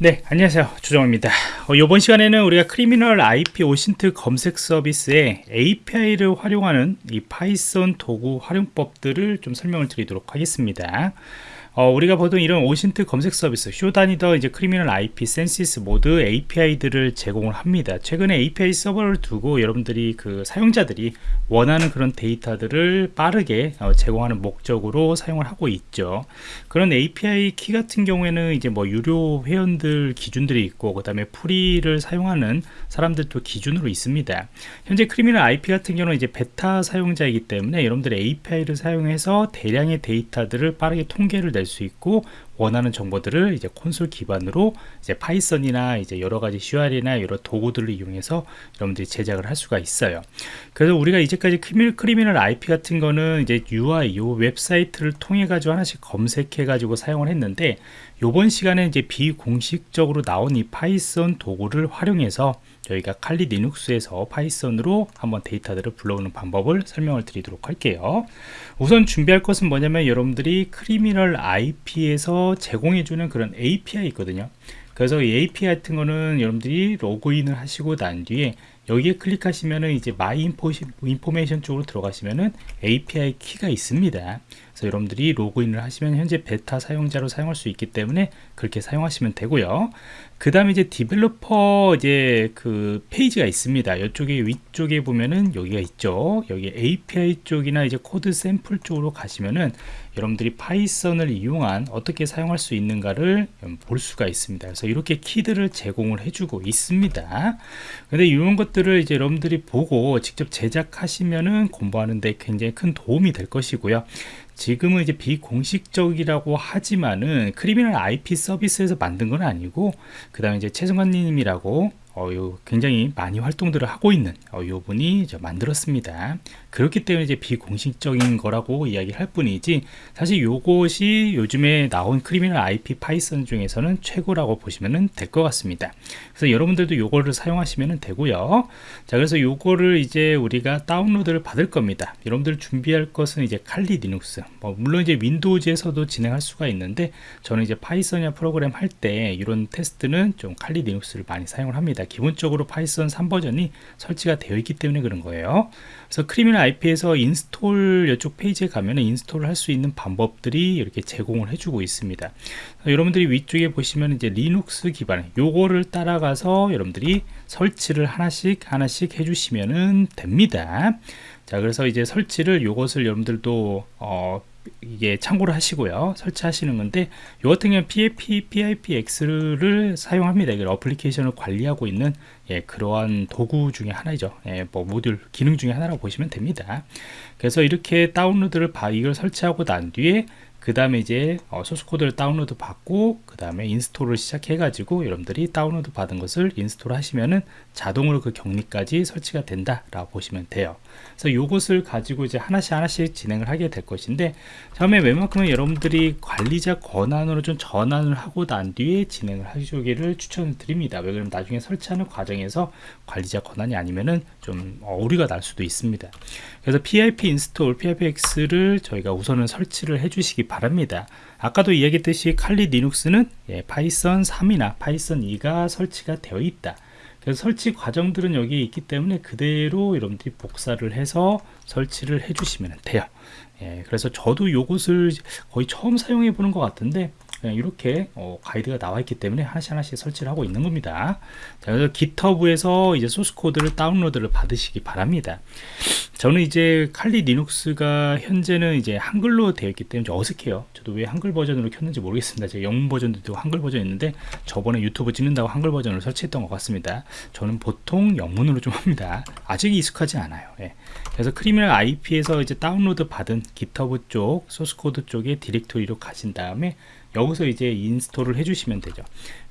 네 안녕하세요. 주정입니다. 어, 이번 시간에는 우리가 Criminal IP OSINT 검색 서비스의 API를 활용하는 이 파이썬 도구 활용법들을 좀 설명을 드리도록 하겠습니다 어, 우리가 보통 이런 OSINT 검색 서비스 Shodan이든 이제 Criminal IP Censys 모두 API들을 제공을 합니다. 최근에 API 서버를 두고 여러분들이 그 사용자들이 원하는 그런 데이터들을 빠르게 어, 제공하는 목적으로 사용을 하고 있죠. 그런 API 키 같은 경우에는 이제 뭐 유료 회원들 기준들이 있고 그 다음에 free를 사용하는 사람들도 기준으로 있습니다. 현재 Criminal IP 같은 경우는 이제 베타 사용자이기 때문에 여러분들 API를 사용해서 대량의 데이터들을 빠르게 통계를 낼 수 있고 원하는 정보들을 이제 콘솔 기반으로 이제 파이썬이나 이제 여러 가지 CR이나 여러 도구들을 이용해서 여러분들이 제작을 할 수가 있어요. 그래서 우리가 이제까지 Criminal IP 같은 거는 이제 UI, 요 웹사이트를 통해 가지고 하나씩 검색해 가지고 사용을 했는데 요번 시간에 이제 비공식적으로 나온 이 파이썬 도구를 활용해서 저희가 칼리 리눅스에서 파이썬으로 한번 데이터들을 불러오는 방법을 설명을 드리도록 할게요. 우선 준비할 것은 뭐냐면 여러분들이 Criminal IP에서 제공해주는 그런 API 있거든요. 그래서 이 API 같은 거는 여러분들이 로그인을 하시고 난 뒤에 여기에 클릭하시면은 이제 My Information 쪽으로 들어가시면은 API 키가 있습니다. 그래서 여러분들이 로그인을 하시면 현재 베타 사용자로 사용할 수 있기 때문에 그렇게 사용하시면 되고요. 그 다음에 이제 developer 이제 그 페이지가 있습니다. 이쪽에 위쪽에 보면은 여기가 있죠. 여기 API 쪽이나 이제 코드 샘플 쪽으로 가시면은 여러분들이 파이썬을 이용한 어떻게 사용할 수 있는가를 볼 수가 있습니다. 그래서 이렇게 키들을 제공을 해주고 있습니다. 근데 이런 것들 을 이제 여러분들이 보고 직접 제작하시면은 공부하는데 굉장히 큰 도움이 될 것이고요. 지금은 이제 비공식적이라고 하지만은 Criminal IP 서비스에서 만든 건 아니고 그 다음에 이제 최승관님이라고 어, 요 굉장히 많이 활동들을 하고 있는 어, 요 분이 만들었습니다. 그렇기 때문에 이제 비공식적인 거라고 이야기할 뿐이지 사실 요것이 요즘에 나온 Criminal IP 파이썬 중에서는 최고라고 보시면 될 것 같습니다. 그래서 여러분들도 요거를 사용하시면 되고요. 자 그래서 요거를 이제 우리가 다운로드를 받을 겁니다. 여러분들 준비할 것은 이제 Kali Linux 뭐 물론 이제 Windows에서도 진행할 수가 있는데 저는 이제 파이썬이나 프로그램 할 때 이런 테스트는 좀 칼리 리눅스를 많이 사용을 합니다. 기본적으로 파이썬 3버전이 설치가 되어 있기 때문에 그런 거예요. 그래서 Criminal IP에서 install 이쪽 페이지에 가면 install을 할수 있는 방법들이 이렇게 제공을 해주고 있습니다. 여러분들이 위쪽에 보시면 이제 리눅스 기반 요거를 따라가서 여러분들이 설치를 하나씩 하나씩 해주시면 됩니다. 자 그래서 이제 설치를 요것을 여러분들도 어, 이게 참고를 하시고요. 설치하시는 건데 이 같은 경우는 PIP, PIPX를 사용합니다. 이걸 어플리케이션을 관리하고 있는 예, 그러한 도구 중에 하나죠. 예, 뭐 모듈 기능 중에 하나라고 보시면 됩니다. 그래서 이렇게 다운로드를 바, 이걸 설치하고 난 뒤에 그 다음에 이제 어, 소스 코드를 다운로드 받고 그 다음에 install을 시작해 가지고 여러분들이 다운로드 받은 것을 install 하시면은 자동으로 그 격리까지 설치가 된다 라고 보시면 돼요. 그래서 요것을 가지고 이제 하나씩 하나씩 진행을 하게 될 것인데 처음에 웬만큼은 여러분들이 관리자 권한으로 좀 전환을 하고 난 뒤에 진행을 하시기를 추천을 드립니다. 왜 그러면 나중에 설치하는 과정에서 관리자 권한이 아니면은 좀 오류가 날 수도 있습니다. 그래서 pip install pipx를 저희가 우선은 설치를 해 주시기 바랍니다. 아까도 이야기했듯이 칼리 리눅스는 예, 파이썬 3이나 파이썬 2가 설치가 되어 있다. 그래서 설치 과정들은 여기 있기 때문에 그대로 여러분들이 복사를 해서 설치를 해 주시면 돼요. 예, 그래서 저도 이것을 거의 처음 사용해 보는 것 같은데 그냥 이렇게 어, 가이드가 나와 있기 때문에 하나씩 하나씩 설치를 하고 있는 겁니다. 자, 그래서 GitHub에서 이제 소스 코드를 다운로드를 받으시기 바랍니다. 저는 이제 칼리 리눅스가 현재는 이제 한글로 되어 있기 때문에 어색해요. 저도 왜 한글 버전으로 켰는지 모르겠습니다. 제가 영문 버전도 한글 버전 있는데 저번에 유튜브 찍는다고 한글 버전을 설치했던 것 같습니다. 저는 보통 영문으로 좀 합니다. 아직 익숙하지 않아요. 예. 그래서 Criminal IP에서 이제 다운로드 받은 GitHub 쪽 소스 코드 쪽에 디렉토리로 가신 다음에 여기서 이제 install을 해주시면 되죠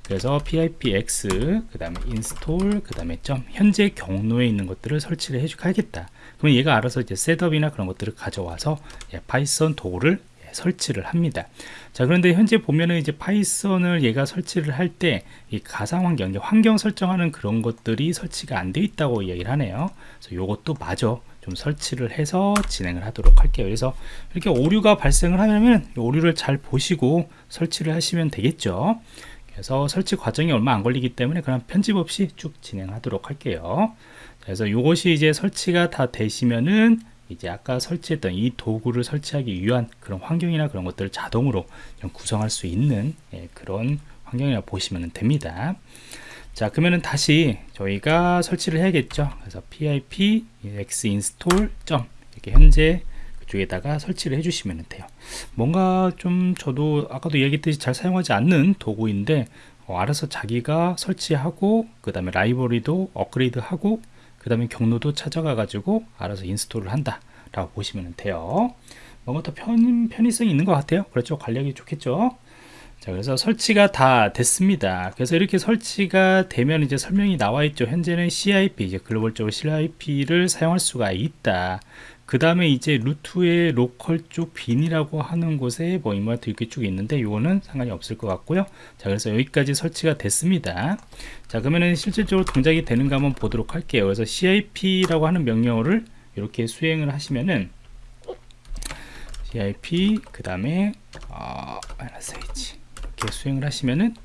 그래서 pipx 그 다음에 install 그 다음에 점 현재 경로에 있는 것들을 설치를 해주겠다 그러면 얘가 알아서 이제 셋업이나 그런 것들을 가져와서 예, 파이썬 도구를 예, 설치를 합니다. 자 그런데 현재 보면은 이제 파이썬을 얘가 설치를 할 때 이 가상 환경, 환경 설정하는 그런 것들이 설치가 안 돼 있다고 이야기를 하네요. 그래서 요것도 마저 좀 설치를 해서 진행을 하도록 할게요. 그래서 이렇게 오류가 발생을 하면 오류를 잘 보시고 설치를 하시면 되겠죠. 그래서 설치 과정이 얼마 안 걸리기 때문에 그냥 편집 없이 쭉 진행하도록 할게요 그래서 이것이 이제 설치가 다 되시면은 이제 아까 설치했던 이 도구를 설치하기 위한 그런 환경이나 그런 것들을 자동으로 구성할 수 있는 예, 그런 환경이라 보시면 됩니다 자 그러면은 다시 저희가 설치를 해야겠죠? 그래서 pip x install 이렇게 현재 그쪽에다가 설치를 해주시면 돼요. 뭔가 좀 저도 아까도 얘기했듯이 잘 사용하지 않는 도구인데 어, 알아서 자기가 설치하고 그 다음에 라이브러리도 업그레이드 하고 그 다음에 경로도 찾아가 가지고 알아서 install을 한다 라고 보시면 돼요. 뭔가 더 편, 편의성이 있는 것 같아요. 그렇죠? 관리하기 좋겠죠 자 그래서 설치가 다 됐습니다. 그래서 이렇게 설치가 되면 이제 설명이 나와 있죠. 현재는 CIP 이제 글로벌적으로 CIP를 사용할 수가 있다. 그 다음에 이제 root의 local 쪽 bin이라고 하는 곳에 뭐 이마트 이렇게 쭉 있는데 이거는 상관이 없을 것 같고요. 자 그래서 여기까지 설치가 됐습니다. 자 그러면은 실질적으로 동작이 되는가 한번 보도록 할게요. 그래서 CIP라고 하는 명령어를 이렇게 수행을 하시면은 CIP 그 다음에 어, -h 이렇게 수행을 하시면은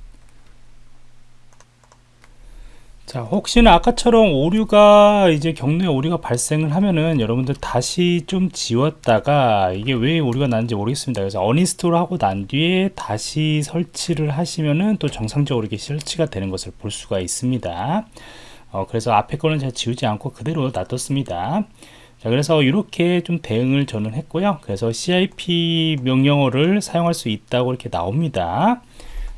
자 혹시나 아까처럼 오류가 이제 경로에 오류가 발생을 하면은 여러분들 다시 좀 지웠다가 이게 왜 오류가 나는지 모르겠습니다. 그래서 어니스톨 하고 난 뒤에 다시 설치를 하시면은 또 정상적으로 이렇게 설치가 되는 것을 볼 수가 있습니다. 어, 그래서 앞에 거는 잘 지우지 않고 그대로 놔뒀습니다 자 그래서 이렇게 좀 대응을 저는 했고요. 그래서 CIP 명령어를 사용할 수 있다고 이렇게 나옵니다.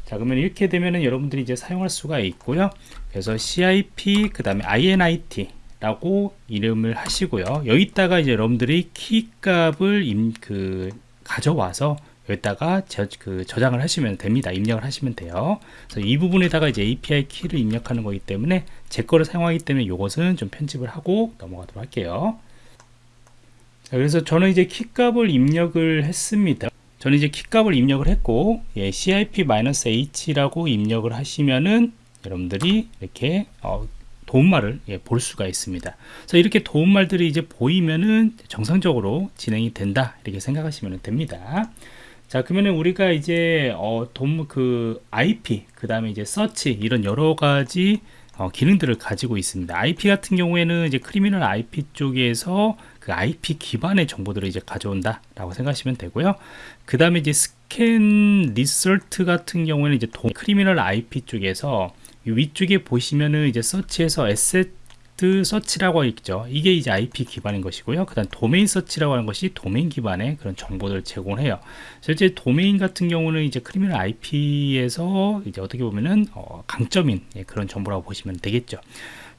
자 그러면 이렇게 되면은 여러분들이 이제 사용할 수가 있고요. 그래서 CIP 그 다음에 INIT 라고 이름을 하시고요. 여기다가 이제 여러분들이 키 값을 임, 그 가져와서 여기다가 저, 그 저장을 하시면 됩니다. 입력을 하시면 돼요. 그래서 이 부분에다가 이제 API 키를 입력하는 거기 때문에 제 거를 사용하기 때문에 이것은 좀 편집을 하고 넘어가도록 할게요 자, 그래서 저는 이제 키 값을 입력을 했습니다 저는 이제 키값을 입력을 했고 예, CIP-H라고 입력을 하시면은 여러분들이 이렇게 어, 도움말을 예, 볼 수가 있습니다. 그래서 이렇게 도움말들이 이제 보이면은 정상적으로 진행이 된다 이렇게 생각하시면 됩니다. 자 그러면 우리가 이제 어, 돔, 그 IP 그 다음에 이제 서치 이런 여러 가지 어, 기능들을 가지고 있습니다. IP 같은 경우에는 이제 Criminal IP 쪽에서 그 IP 기반의 정보들을 이제 가져온다 라고 생각하시면 되고요 그 다음에 이제 scan result 같은 경우에는 이제 도, Criminal IP 쪽에서 위쪽에 보시면은 이제 서치에서 에세 트 서치라고 있죠. 이게 이제 IP 기반인 것이고요. 그 다음 domain search라고 하는 것이 도메인 기반의 그런 정보들을 제공해요. 실제 도메인 같은 경우는 이제 Criminal IP에서 이제 어떻게 보면은 어, 강점인 예, 그런 정보라고 보시면 되겠죠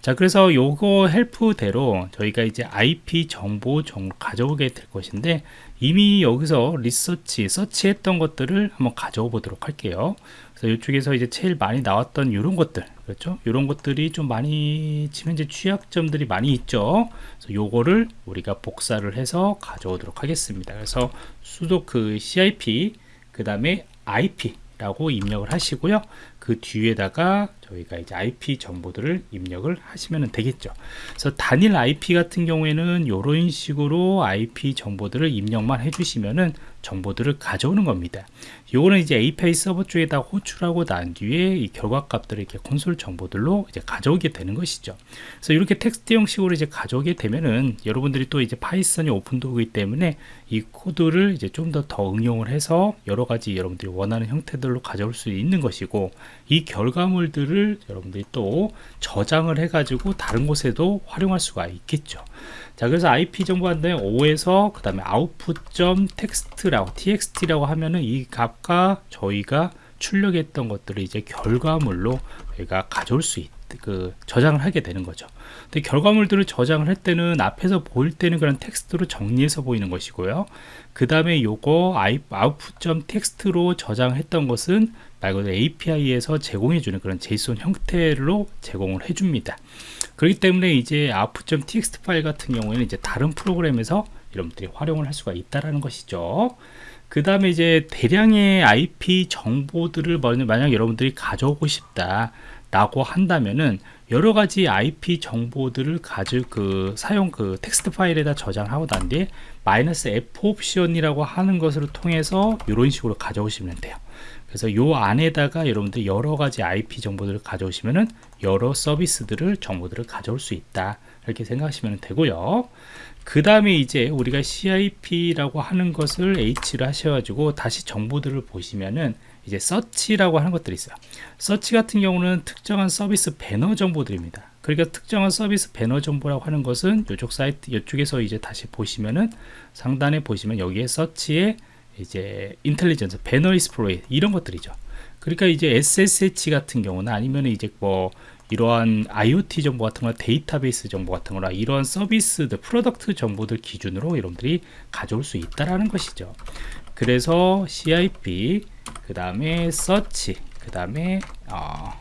자 그래서 요거 help대로 저희가 이제 IP 정보 정 가져오게 될 것인데 이미 여기서 리서치 search했던 것들을 한번 가져오 보도록 할게요. 그래서 이쪽에서 이제 제일 많이 나왔던 이런 것들 그렇죠? 이런 것들이 좀 많이 지금 현재 취약점들이 많이 있죠? 그래서 요거를 우리가 복사를 해서 가져오도록 하겠습니다. 그래서 sudo 그 CIP 그 다음에 IP 라고 입력을 하시고요 그 뒤에다가 저희가 이제 IP 정보들을 입력을 하시면 되겠죠. 그래서 단일 IP 같은 경우에는 이런 식으로 IP 정보들을 입력만 해주시면은 정보들을 가져오는 겁니다. 요거는 이제 API 서버 쪽에다 호출하고 난 뒤에 이 결과 값들을 이렇게 콘솔 정보들로 이제 가져오게 되는 것이죠. 그래서 이렇게 텍스트 형식으로 이제 가져오게 되면은 여러분들이 또 이제 파이썬이 오픈 도구이기 때문에 이 코드를 이제 좀 더 더 응용을 해서 여러 가지 여러분들이 원하는 형태들로 가져올 수 있는 것이고 이 결과물들을 여러분들이 또 저장을 해 가지고 다른 곳에도 활용할 수가 있겠죠 자 그래서 IP 정보 한다에 5에서 그 다음에 output.txt라고 txt라고 하면은 이 값과 저희가 출력했던 것들을 이제 결과물로 저희가 가져올 수 있, 그 저장을 하게 되는 거죠. 근데 결과물들을 저장을 할 때는 앞에서 보일 때는 그런 텍스트로 정리해서 보이는 것이고요. 그 다음에 요거 output.txt로 저장했던 것은 말 그대로 API에서 제공해주는 그런 JSON 형태로 제공을 해줍니다. 그렇기 때문에 이제 output.txt 파일 같은 경우에는 이제 다른 프로그램에서 여러분들이 활용을 할 수가 있다라는 것이죠. 그 다음에 이제 대량의 IP 정보들을 만약 여러분들이 가져오고 싶다 라고 한다면은 여러 가지 IP 정보들을 가질 그 사용 그 텍스트 파일에다 저장하고 난 뒤에 마이너스 F 옵션이라고 하는 것을 통해서 이런 식으로 가져오시면 돼요. 그래서 요 안에다가 여러분들이 여러 가지 IP 정보들을 가져오시면은 여러 서비스들을 정보들을 가져올 수 있다. 이렇게 생각하시면 되고요. 그 다음에 이제 우리가 CIP라고 하는 것을 H를 하셔가지고 다시 정보들을 보시면은 이제 search라고 하는 것들이 있어요. 서치 같은 경우는 특정한 서비스 배너 정보들입니다 그러니까 특정한 서비스 배너 정보라고 하는 것은 이쪽 사이트 이쪽에서 이제 다시 보시면은 상단에 보시면 여기에 search에 이제 intelligence banner exploit 이런 것들이죠. 그러니까 이제 SSH 같은 경우는 아니면 이제 뭐 이러한 IoT 정보 같은 거나 데이터베이스 정보 같은 거나 이러한 서비스들 product 정보들 기준으로 여러분들이 가져올 수 있다라는 것이죠. 그래서 CIP 그 다음에 서치 그 다음에 어,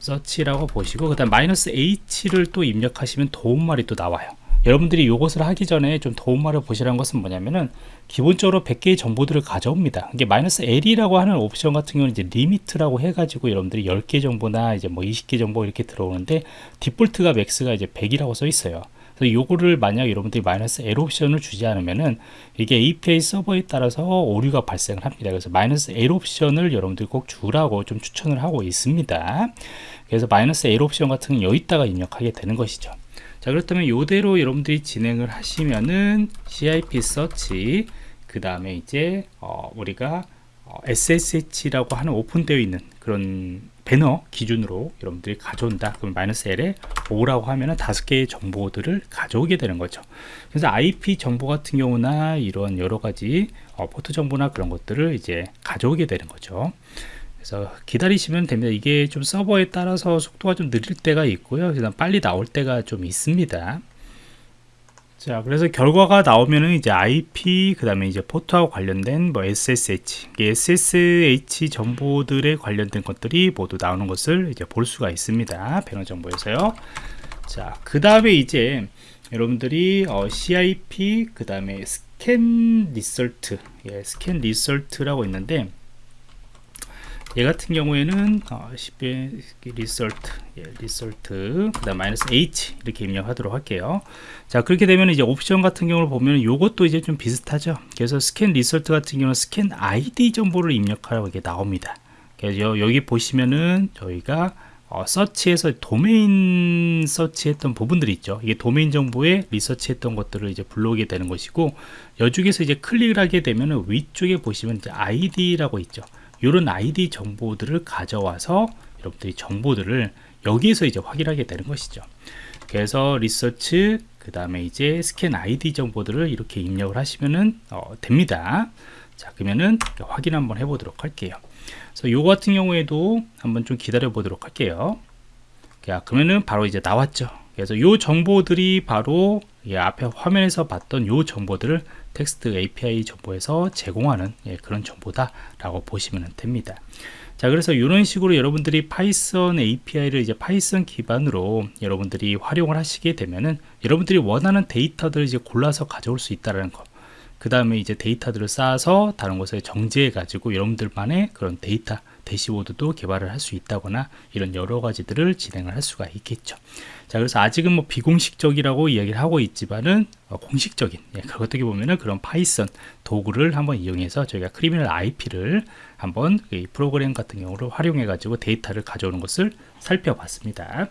search라고 보시고 그 다음 마이너스 H를 또 입력하시면 도움말이 또 나와요. 여러분들이 이것을 하기 전에 좀 도움말을 보시라는 것은 뭐냐면은 기본적으로 100개의 정보들을 가져옵니다. 이게 마이너스 L이라고 하는 옵션 같은 경우는 이제 limit라고 해가지고 여러분들이 10개 정보나 이제 뭐 20개 정보 이렇게 들어오는데 디폴트가 맥스가 이제 100이라고 써 있어요 그래서 요거를 만약 여러분들이 마이너스 L 옵션을 주지 않으면은 이게 API 서버에 따라서 오류가 발생을 합니다. 그래서 마이너스 L 옵션을 여러분들이 꼭 주라고 좀 추천을 하고 있습니다. 그래서 마이너스 L 옵션 같은 건 여기다가 입력하게 되는 것이죠. 자 그렇다면 이대로 여러분들이 진행을 하시면은 CIP 서치 그 다음에 이제 어, 우리가 어, SSH라고 하는 오픈되어 있는 그런 배너 기준으로 여러분들이 가져온다. 그럼 마이너스 L에 5라고 하면 은 다섯 개의 정보들을 가져오게 되는 거죠. 그래서 IP 정보 같은 경우나 이런 여러 가지 어, 포트 정보나 그런 것들을 이제 가져오게 되는 거죠. 그래서 기다리시면 됩니다. 이게 좀 서버에 따라서 속도가 좀 느릴 때가 있고요. 그다음 빨리 나올 때가 좀 있습니다 자 그래서 결과가 나오면은 이제 IP 그 다음에 이제 포트하고 관련된 뭐 SSH SSH 정보들에 관련된 것들이 모두 나오는 것을 이제 볼 수가 있습니다. 배너 정보에서요. 자 그 다음에 이제 여러분들이 어, CIP 그 다음에 scan result. 예, scan result라고 있는데 얘 같은 경우에는 어, 10배 result 예, result 그 다음 마이너스 h 이렇게 입력하도록 할게요 자 그렇게 되면 이제 옵션 같은 경우를 보면 이것도 이제 좀 비슷하죠 그래서 scan result 같은 경우는 scan ID 정보를 입력하라고 이게 나옵니다 그래서 여기 보시면은 저희가 어, 서치에서 도메인 서치했던 부분들이 있죠. 이게 도메인 정보에 리서치했던 것들을 이제 불러오게 되는 것이고 여쪽에서 이제 클릭을 하게 되면은 위쪽에 보시면 이제 ID라고 있죠. 이런 아이디 정보들을 가져와서 여러분들이 정보들을 여기에서 이제 확인하게 되는 것이죠. 그래서 리서치 그 다음에 이제 스캔 아이디 정보들을 이렇게 입력을 하시면은 어, 됩니다. 자 그러면은 확인 한번 해보도록 할게요. 그래서 요 같은 경우에도 한번 좀 기다려 보도록 할게요. 자 그러면은 바로 이제 나왔죠. 그래서 요 정보들이 바로 앞에 화면에서 봤던 요 정보들을 텍스트 API 정보에서 제공하는 예, 그런 정보다 라고 보시면 됩니다 자 그래서 이런 식으로 여러분들이 파이썬 API를 이제 파이썬 기반으로 여러분들이 활용을 하시게 되면은 여러분들이 원하는 데이터들을 이제 골라서 가져올 수 있다는 거. 그 다음에 이제 데이터들을 쌓아서 다른 곳에 정지해 가지고 여러분들만의 그런 데이터 대시보드도 개발을 할 수 있다거나 이런 여러 가지들을 진행을 할 수가 있겠죠. 자 그래서 아직은 뭐 비공식적이라고 이야기를 하고 있지만은 어, 공식적인 예, 어떻게 보면은 그런 파이썬 도구를 한번 이용해서 저희가 Criminal IP를 한번 이 프로그램 같은 경우로 활용해 가지고 데이터를 가져오는 것을 살펴봤습니다